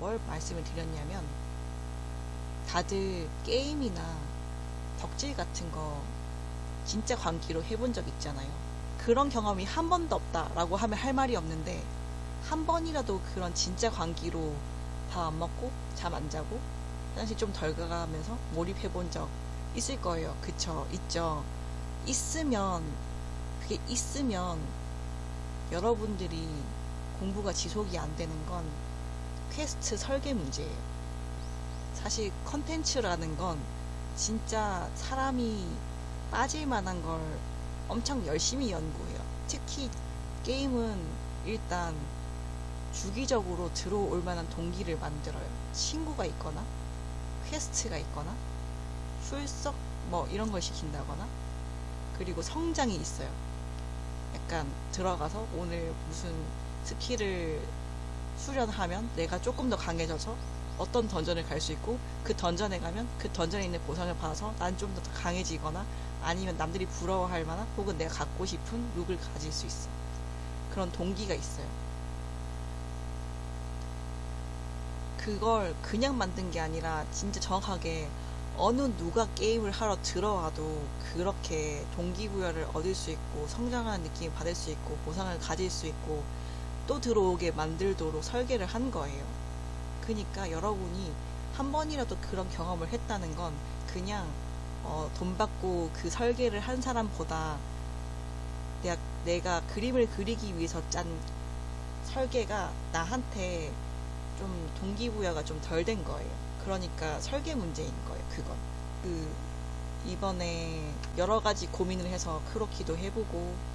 뭘 말씀을 드렸냐면 다들 게임이나 덕질 같은 거 진짜 광기로 해본 적 있잖아요. 그런 경험이 한 번도 없다라고 하면 할 말이 없는데 한 번이라도 그런 진짜 광기로 밥 안 먹고 잠 안 자고 화장실 좀 덜 가가면서 몰입해 본 적 있을 거예요. 그쵸? 있죠. 있으면 그게 있으면 여러분들이 공부가 지속이 안 되는 건 퀘스트 설계 문제예요. 사실 컨텐츠라는 건 진짜 사람이 빠질 만한 걸 엄청 열심히 연구해요. 특히 게임은 일단 주기적으로 들어올 만한 동기를 만들어요. 친구가 있거나, 퀘스트가 있거나, 출석 뭐 이런 걸 시킨다거나, 그리고 성장이 있어요. 약간 들어가서 오늘 무슨 스킬을 수련하면 내가 조금 더 강해져서 어떤 던전을 갈 수 있고 그 던전에 가면 그 던전에 있는 보상을 받아서 난 좀 더 강해지거나 아니면 남들이 부러워할 만한 혹은 내가 갖고 싶은 룩을 가질 수 있어. 그런 동기가 있어요. 그걸 그냥 만든 게 아니라 진짜 정확하게 어느 누가 게임을 하러 들어와도 그렇게 동기부여를 얻을 수 있고 성장하는 느낌을 받을 수 있고 보상을 가질 수 있고 또 들어오게 만들도록 설계를 한 거예요. 그러니까 여러분이 한 번이라도 그런 경험을 했다는 건 그냥 어, 돈 받고 그 설계를 한 사람보다 내가, 내가 그림을 그리기 위해서 짠 설계가 나한테 좀 동기부여가 좀 덜 된 거예요. 그러니까 설계 문제인 거예요. 그건. 그 이번에 여러 가지 고민을 해서 크로키도 해보고 막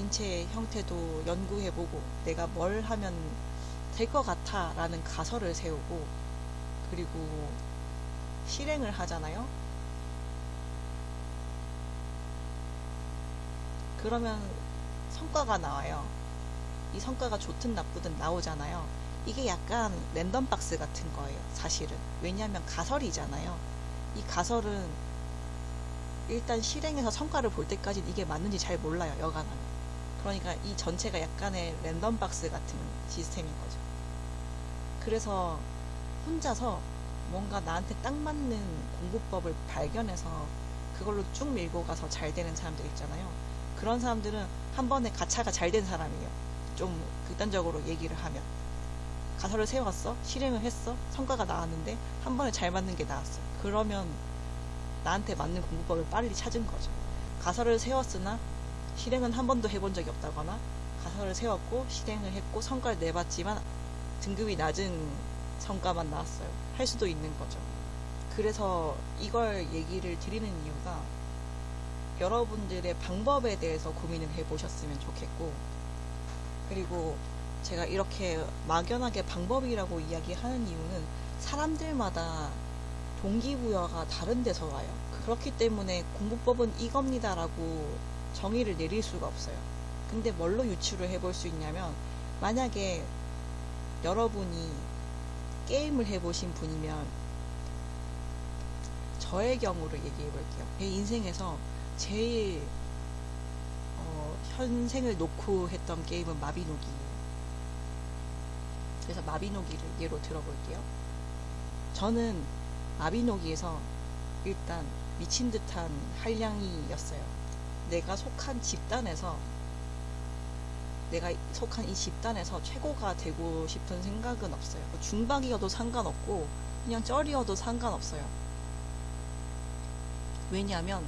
인체 형태도 연구해보고 내가 뭘 하면 될 것 같아 라는 가설을 세우고 그리고 실행을 하잖아요. 그러면 성과가 나와요. 이 성과가 좋든 나쁘든 나오잖아요. 이게 약간 랜덤 박스 같은 거예요. 사실은. 왜냐하면 가설이잖아요. 이 가설은 일단 실행해서 성과를 볼 때까지 이게 맞는지 잘 몰라요. 여간하면. 그러니까 이 전체가 약간의 랜덤 박스 같은 시스템인 거죠. 그래서 혼자서 뭔가 나한테 딱 맞는 공부법을 발견해서 그걸로 쭉 밀고 가서 잘 되는 사람들 있잖아요. 그런 사람들은 한 번에 가차가 잘 된 사람이에요. 좀 극단적으로 얘기를 하면. 가설을 세웠어? 실행을 했어? 성과가 나왔는데 한 번에 잘 맞는 게 나왔어. 그러면 나한테 맞는 공부법을 빨리 찾은 거죠. 가설을 세웠으나 실행은 한 번도 해본 적이 없다거나 가설을 세웠고 실행을 했고 성과를 내봤지만 등급이 낮은 성과만 나왔어요. 할 수도 있는 거죠. 그래서 이걸 얘기를 드리는 이유가 여러분들의 방법에 대해서 고민을 해보셨으면 좋겠고 그리고 제가 이렇게 막연하게 방법이라고 이야기하는 이유는 사람들마다 동기부여가 다른 데서 와요. 그렇기 때문에 공부법은 이겁니다라고 정의를 내릴 수가 없어요. 근데 뭘로 유추를 해볼 수 있냐면 만약에 여러분이 게임을 해보신 분이면 저의 경우를 얘기해 볼게요. 제 인생에서 제일 어, 현생을 놓고 했던 게임은 마비노기예요. 그래서 마비노기를 예로 들어볼게요. 저는 마비노기에서 일단 미친 듯한 한량이었어요. 내가 속한 집단에서 내가 속한 이 집단에서 최고가 되고 싶은 생각은 없어요. 중박이어도 상관없고 그냥 쩔이어도 상관없어요. 왜냐하면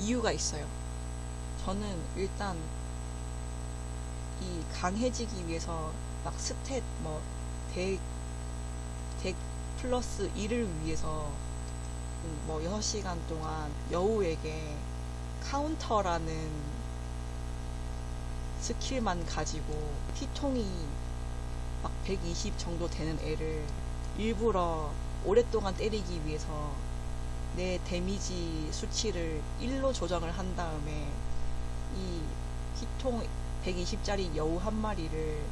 이유가 있어요. 저는 일단 이 강해지기 위해서 막 스탯 뭐 dex, dex 플러스 1을 위해서 뭐 6시간 동안 여우에게 카운터라는 스킬만 가지고 피통이 막 120 정도 되는 애를 일부러 오랫동안 때리기 위해서 내 데미지 수치를 1로 조정을 한 다음에 이 피통 120짜리 여우 한 마리를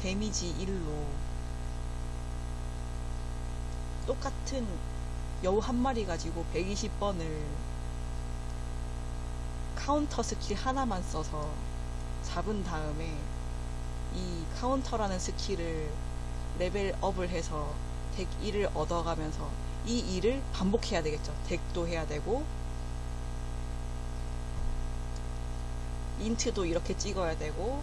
데미지 1로 똑같은 여우 한 마리 가지고 120번을 카운터 스킬 하나만 써서 잡은 다음에 이 카운터라는 스킬을 레벨업을 해서 dex 1을 얻어가면서 이 일을 반복해야 되겠죠. dex도 해야 되고 int도 이렇게 찍어야 되고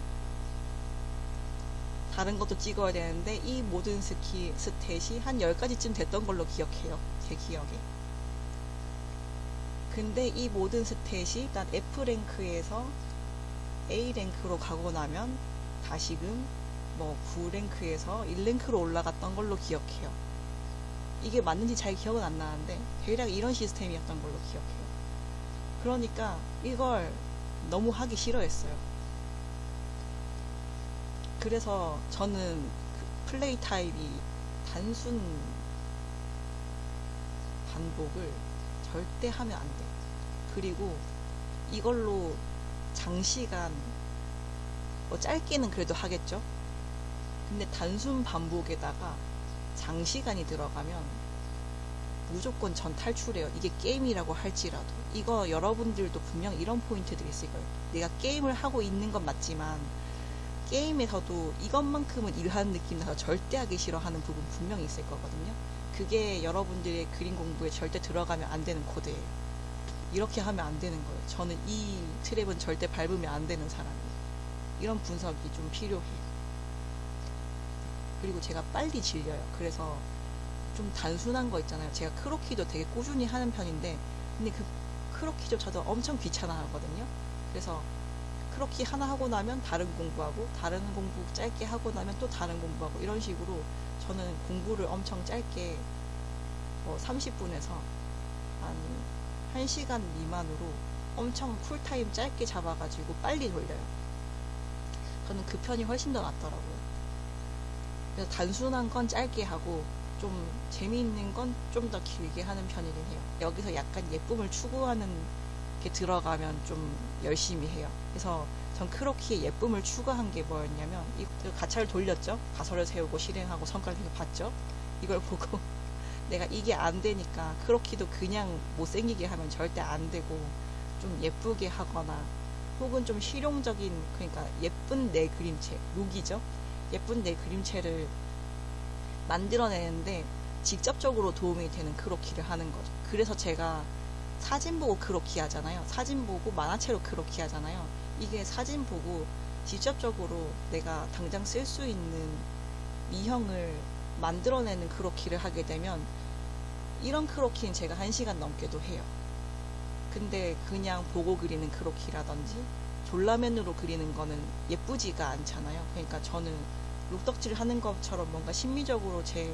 다른 것도 찍어야 되는데 이 모든 스키 스탯이 한 10가지쯤 됐던 걸로 기억해요. 제 기억에. 근데 이 모든 스탯이 일단 F랭크에서 A랭크로 가고 나면 다시금 뭐 9랭크에서 1랭크로 올라갔던 걸로 기억해요. 이게 맞는지 잘 기억은 안 나는데 대략 이런 시스템이었던 걸로 기억해요. 그러니까 이걸 너무 하기 싫어했어요. 그래서 저는 그 플레이 타입이 단순 반복을 절대 하면 안 돼. 그리고 이걸로 장시간 뭐 짧게는 그래도 하겠죠. 근데 단순 반복에다가 장시간이 들어가면 무조건 전 탈출해요. 이게 게임이라고 할지라도. 이거 여러분들도 분명 이런 포인트들이 있을 거예요. 내가 게임을 하고 있는 건 맞지만 게임에서도 이것만큼은 일하는 느낌 나서 절대 하기 싫어하는 부분 분명히 있을 거거든요. 그게 여러분들의 그림 공부에 절대 들어가면 안 되는 코드예요. 이렇게 하면 안 되는 거예요. 저는 이 트랩은 절대 밟으면 안 되는 사람이에요. 이런 분석이 좀 필요해요. 그리고 제가 빨리 질려요. 그래서 좀 단순한 거 있잖아요. 제가 크로키도 되게 꾸준히 하는 편인데, 근데 그 크로키조차도 엄청 귀찮아 하거든요. 그래서 크로키 하나 하고 나면 다른 공부하고, 다른 공부 짧게 하고 나면 또 다른 공부하고, 이런 식으로 저는 공부를 엄청 짧게, 뭐 30분에서 한 1시간 미만으로 엄청 쿨타임 짧게 잡아가지고 빨리 돌려요. 저는 그 편이 훨씬 더 낫더라고요. 그래서 단순한 건 짧게 하고 좀 재미있는 건 좀 더 길게 하는 편이긴 해요. 여기서 약간 예쁨을 추구하는 게 들어가면 좀 열심히 해요. 그래서 전 크로키에 예쁨을 추구한 게 뭐였냐면 이 가차를 돌렸죠. 가설을 세우고 실행하고 성과를 봤죠. 이걸 보고 내가 이게 안 되니까 크로키도 그냥 못생기게 하면 절대 안 되고 좀 예쁘게 하거나 혹은 좀 실용적인 그러니까 예쁜 내 그림체 룩이죠. 예쁜 내 그림체를 만들어내는데 직접적으로 도움이 되는 크로키를 하는 거죠. 그래서 제가 사진 보고 크로키 하잖아요. 사진 보고 만화체로 크로키 하잖아요. 이게 사진 보고 직접적으로 내가 당장 쓸 수 있는 미형을 만들어내는 크로키를 하게 되면 이런 크로키는 제가 한 시간 넘게도 해요. 근데 그냥 보고 그리는 크로키라든지 졸라맨으로 그리는 거는 예쁘지가 않잖아요. 그러니까 저는 룩덕질 하는 것처럼 뭔가 심미적으로 제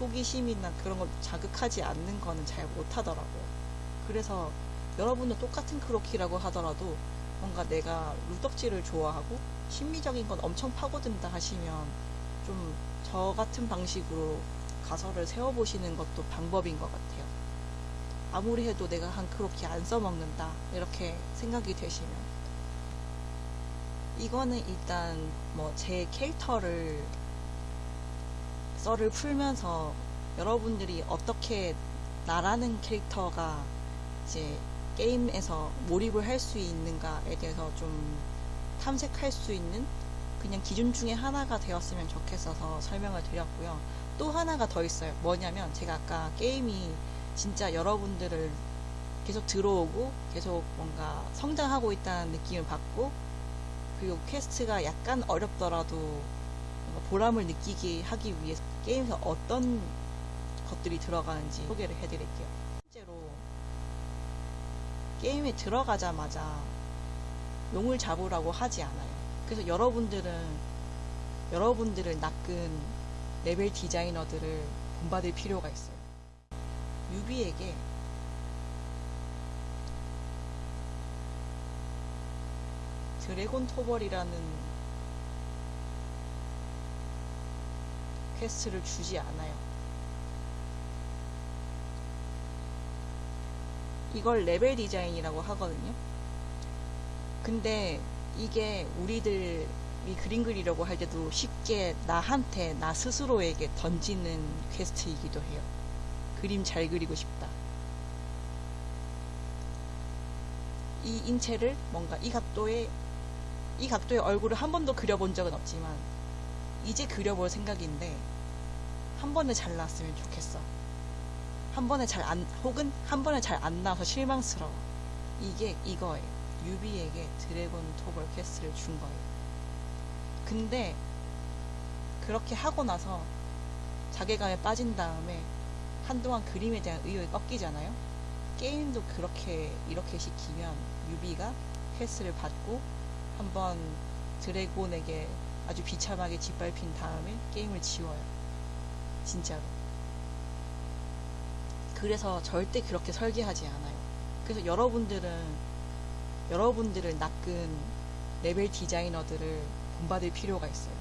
호기심이나 그런 걸 자극하지 않는 거는 잘 못하더라고요. 그래서 여러분도 똑같은 크로키라고 하더라도 뭔가 내가 룩덕질을 좋아하고 심미적인 건 엄청 파고든다 하시면 좀 저 같은 방식으로 가설을 세워보시는 것도 방법인 것 같아요. 아무리 해도 내가 한 크로키 안 써먹는다 이렇게 생각이 되시면 이거는 일단 뭐 제 캐릭터를 썰을 풀면서 여러분들이 어떻게 나라는 캐릭터가 이제 게임에서 몰입을 할 수 있는가에 대해서 좀 탐색할 수 있는 그냥 기준 중에 하나가 되었으면 좋겠어서 설명을 드렸고요. 또 하나가 더 있어요. 뭐냐면 제가 아까 게임이 진짜 여러분들을 계속 들어오고 계속 뭔가 성장하고 있다는 느낌을 받고 그리고 퀘스트가 약간 어렵더라도 보람을 느끼게 하기 위해서 게임에서 어떤 것들이 들어가는지 소개를 해드릴게요. 게임에 들어가자마자 용을 잡으라고 하지 않아요. 그래서 여러분들은 여러분들을 낚은 레벨 디자이너들을 본받을 필요가 있어요. 뉴비에게 드래곤 토벌이라는 퀘스트를 주지 않아요. 이걸 레벨 디자인이라고 하거든요. 근데 이게 우리들이 그림 그리려고 할 때도 쉽게 나한테, 나 스스로에게 던지는 퀘스트이기도 해요. 그림 잘 그리고 싶다. 이 인체를 뭔가 이 각도의 이 각도의 얼굴을 한 번도 그려본 적은 없지만 이제 그려볼 생각인데 한 번에 잘 나왔으면 좋겠어. 한 번에 잘 안, 혹은 한 번에 잘 안 나와서 실망스러워. 이게 이거예요. 뉴비에게 드래곤 토벌 퀘스트를 준 거예요. 근데 그렇게 하고 나서 자괴감에 빠진 다음에 한동안 그림에 대한 의욕이 꺾이잖아요. 게임도 그렇게 이렇게 시키면 뉴비가 퀘스트를 받고 한번 드래곤에게 아주 비참하게 짓밟힌 다음에 게임을 지워요. 진짜로. 그래서 절대 그렇게 설계하지 않아요. 그래서 여러분들은 여러분들을 낚은 레벨 디자이너들을 본받을 필요가 있어요.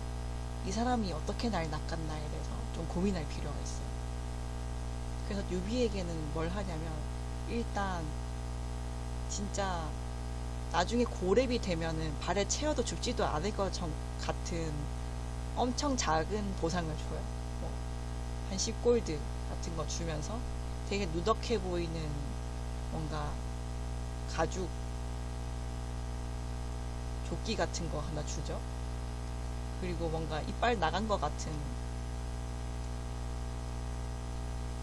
이 사람이 어떻게 날 낚았나에 대해서 좀 고민할 필요가 있어요. 그래서 유비에게는 뭘 하냐면 일단 진짜 나중에 고렙이 되면은 발에 채워도 죽지도 않을 것 같은 엄청 작은 보상을 줘요. 뭐 한 10골드 같은 거 주면서 되게 누덕해 보이는 뭔가 가죽 조끼 같은 거 하나 주죠. 그리고 뭔가 이빨 나간 것 같은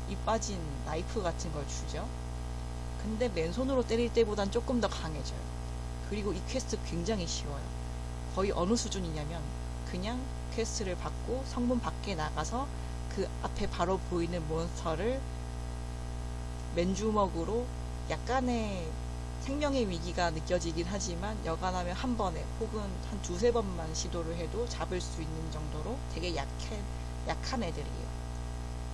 이 빠진 나이프 같은 걸 주죠. 근데 맨손으로 때릴 때보단 조금 더 강해져요. 그리고 이 퀘스트 굉장히 쉬워요. 거의 어느 수준이냐면 그냥 퀘스트를 받고 성문 밖에 나가서 그 앞에 바로 보이는 몬스터를 맨주먹으로 약간의 생명의 위기가 느껴지긴 하지만 여간하면 한 번에 혹은 한 두세 번만 시도를 해도 잡을 수 있는 정도로 되게 약해, 약한 애들이에요.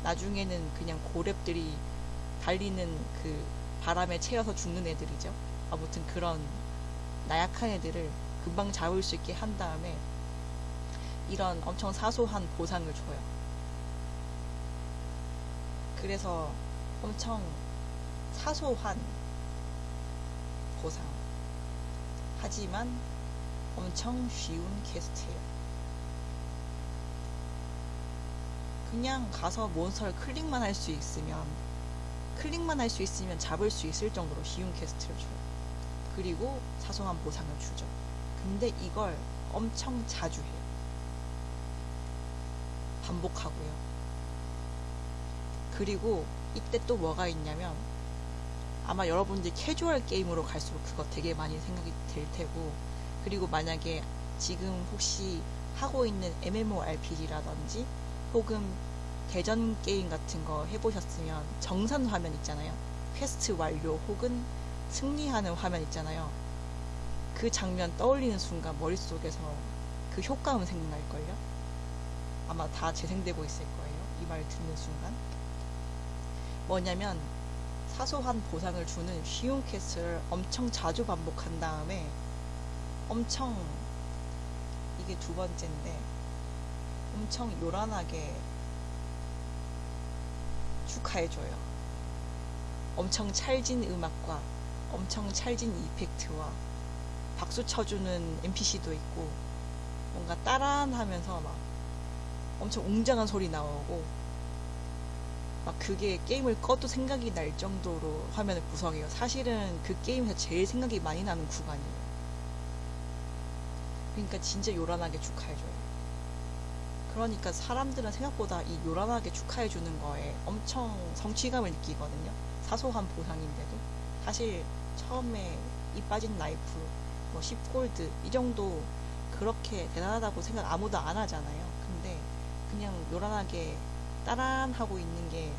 나중에는 그냥 고랩들이 달리는 그 바람에 채여서 죽는 애들이죠. 아무튼 그런 나약한 애들을 금방 잡을 수 있게 한 다음에 이런 엄청 사소한 보상을 줘요. 그래서 엄청 사소한 보상. 하지만 엄청 쉬운 퀘스트예요. 그냥 가서 몬스터를 클릭만 할 수 있으면 클릭만 할 수 있으면 잡을 수 있을 정도로 쉬운 퀘스트를 줘요. 그리고 사소한 보상을 주죠. 근데 이걸 엄청 자주 해요. 반복하고요. 그리고 이때 또 뭐가 있냐면 아마 여러분들이 캐주얼 게임으로 갈수록 그거 되게 많이 생각이 될 테고 그리고 만약에 지금 혹시 하고 있는 MMORPG라든지 혹은 대전 게임 같은 거 해보셨으면 정산 화면 있잖아요. 퀘스트 완료 혹은 승리하는 화면 있잖아요. 그 장면 떠올리는 순간 머릿속에서 그 효과음 생각날걸요? 아마 다 재생되고 있을 거예요. 이 말 듣는 순간. 뭐냐면 사소한 보상을 주는 쉬운 퀘스트를 엄청 자주 반복한 다음에 엄청 이게 두 번째인데 엄청 요란하게 축하해줘요. 엄청 찰진 음악과 엄청 찰진 이펙트와 박수 쳐주는 NPC도 있고 뭔가 따란하면서 막 엄청 웅장한 소리 나오고 막 그게 게임을 꺼도 생각이 날 정도로 화면을 구성해요. 사실은 그 게임에서 제일 생각이 많이 나는 구간이에요. 그러니까 진짜 요란하게 축하해줘요. 그러니까 사람들은 생각보다 이 요란하게 축하해주는 거에 엄청 성취감을 느끼거든요. 사소한 보상인데도. 사실 처음에 이 빠진 나이프, 뭐 10골드, 이 정도 그렇게 대단하다고 생각 아무도 안 하잖아요. 근데 그냥 요란하게 따란하고 있는 게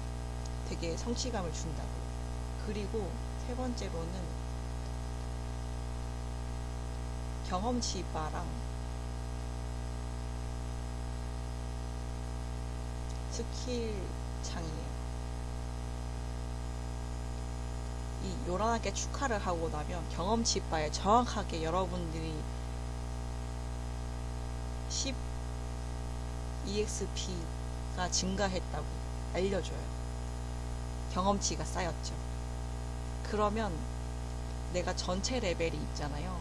되게 성취감을 준다고. 그리고 세 번째로는 경험치 바랑 스킬 창이에요. 이 요란하게 축하를 하고 나면 경험치 바에 정확하게 여러분들이 10 EXP 가 증가했다고 알려줘요. 경험치가 쌓였죠. 그러면 내가 전체 레벨이 있잖아요.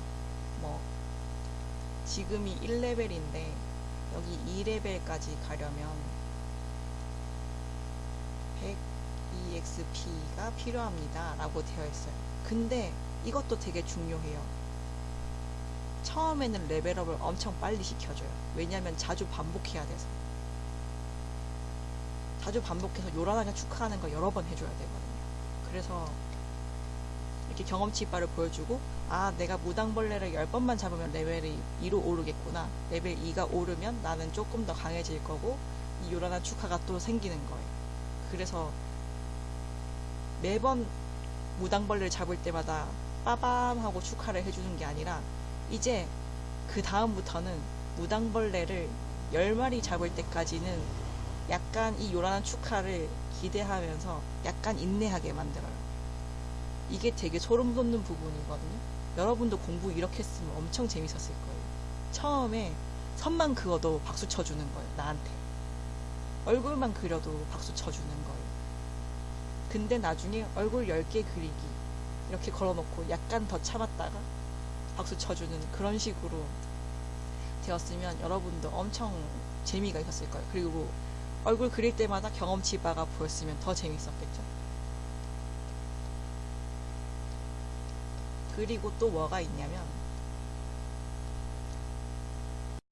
뭐 지금이 1레벨인데 여기 2레벨까지 가려면 100 EXP가 필요합니다. 라고 되어 있어요. 근데 이것도 되게 중요해요. 처음에는 레벨업을 엄청 빨리 시켜줘요. 왜냐면 자주 반복해야 돼서. 자주 반복해서 요란하게 축하하는 거 여러 번 해줘야 되거든요. 그래서 이렇게 경험치 바를 보여주고 아 내가 무당벌레를 10번만 잡으면 레벨이 2로 오르겠구나. 레벨 2가 오르면 나는 조금 더 강해질 거고 이 요란한 축하가 또 생기는 거예요. 그래서 매번 무당벌레를 잡을 때마다 빠밤 하고 축하를 해주는 게 아니라 이제 그 다음부터는 무당벌레를 10마리 잡을 때까지는 약간 이 요란한 축하를 기대하면서 약간 인내하게 만들어요. 이게 되게 소름 돋는 부분이거든요. 여러분도 공부 이렇게 했으면 엄청 재밌었을 거예요. 처음에 선만 그어도 박수 쳐주는 거예요. 나한테. 얼굴만 그려도 박수 쳐주는 거예요. 근데 나중에 얼굴 10개 그리기 이렇게 걸어놓고 약간 더 참았다가 박수 쳐주는 그런 식으로 되었으면 여러분도 엄청 재미가 있었을 거예요. 그리고 얼굴 그릴 때마다 경험치 바가 보였으면 더 재밌었겠죠. 그리고 또 뭐가 있냐면